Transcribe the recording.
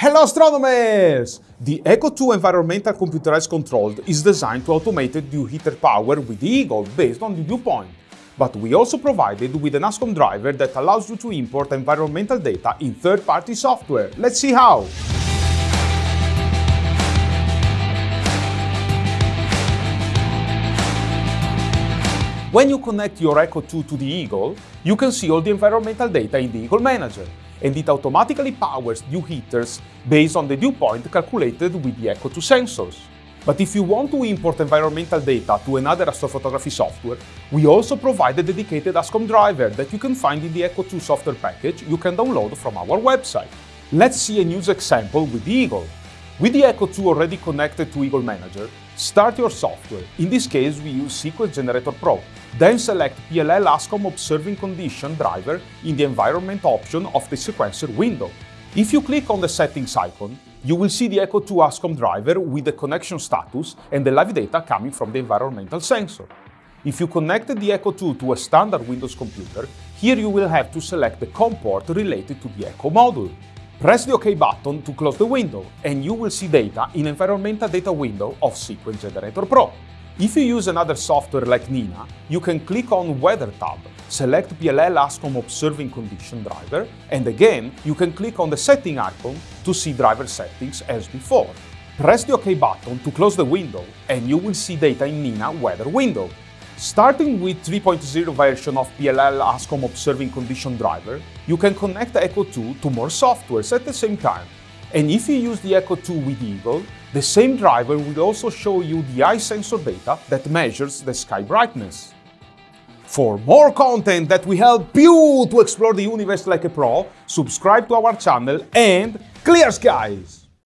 Hello astronomers! The ECCO2 environmental computerized controlled is designed to automate dew heater power with the Eagle based on the dew point. But we also provided with an ASCOM driver that allows you to import environmental data in third-party software. Let's see how! When you connect your ECCO2 to the Eagle, you can see all the environmental data in the Eagle Manager, and it automatically powers dew heaters based on the dew point calculated with the ECCO2 sensors. But if you want to import environmental data to another astrophotography software, we also provide a dedicated ASCOM driver that you can find in the ECCO2 software package you can download from our website. Let's see a news example with the Eagle. With the ECCO2 already connected to Eagle Manager, start your software. In this case, we use Sequence Generator Pro. Then select PLL ASCOM Observing Condition driver in the Environment option of the sequencer window. If you click on the Settings icon, you will see the ECCO2 ASCOM driver with the connection status and the live data coming from the environmental sensor. If you connected the ECCO2 to a standard Windows computer, here you will have to select the COM port related to the ECCO module. Press the OK button to close the window and you will see data in Environmental Data window of Sequence Generator Pro. If you use another software like Nina, you can click on Weather tab, select PLL ASCOM Observing Condition driver, and again, you can click on the Setting icon to see driver settings as before. Press the OK button to close the window and you will see data in Nina Weather window. Starting with 3.0 version of PLL ASCOM Observing Condition driver, you can connect ECCO2 to more softwares at the same time. And if you use the ECCO2 with Eagle, the same driver will also show you the eye sensor data that measures the sky brightness. For more content that will help you to explore the universe like a pro, subscribe to our channel and clear skies!